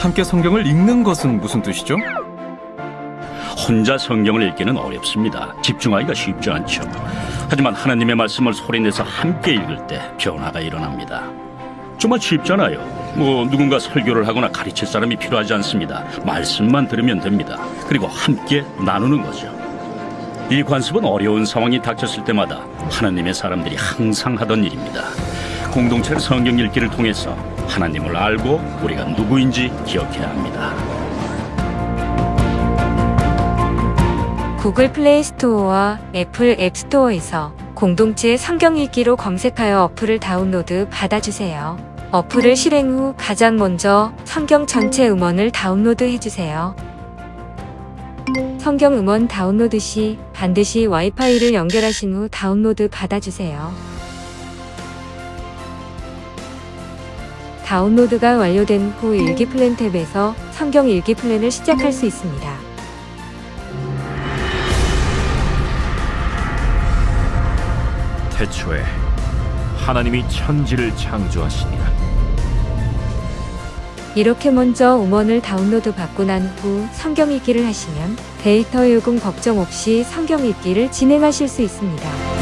함께 성경을 읽는 것은 무슨 뜻이죠? 혼자 성경을 읽기는 어렵습니다. 집중하기가 쉽지 않죠. 하지만 하나님의 말씀을 소리내서 함께 읽을 때 변화가 일어납니다. 정말 쉽잖아요. 뭐 누군가 설교를 하거나 가르칠 사람이 필요하지 않습니다. 말씀만 들으면 됩니다. 그리고 함께 나누는 거죠. 이 관습은 어려운 상황이 닥쳤을 때마다 하나님의 사람들이 항상 하던 일입니다. 공동체의 성경 읽기를 통해서 하나님을 알고 우리가 누구인지 기억해야 합니다. 구글 플레이 스토어와 애플 앱 스토어에서 공동체 성경 읽기로 검색하여 어플을 다운로드 받아주세요. 어플을 실행 후 가장 먼저 성경 전체 음원을 다운로드 해주세요. 성경 음원 다운로드 시 반드시 와이파이를 연결하신 후 다운로드 받아주세요. 다운로드가 완료된 후 읽기 플랜 탭에서 성경 읽기 플랜을 시작할 수 있습니다. 태초에 하나님이 천지를 창조하시니라 이렇게 먼저 음원을 다운로드 받고 난 후 성경 읽기를 하시면 데이터 요금 걱정 없이 성경 읽기를 진행하실 수 있습니다.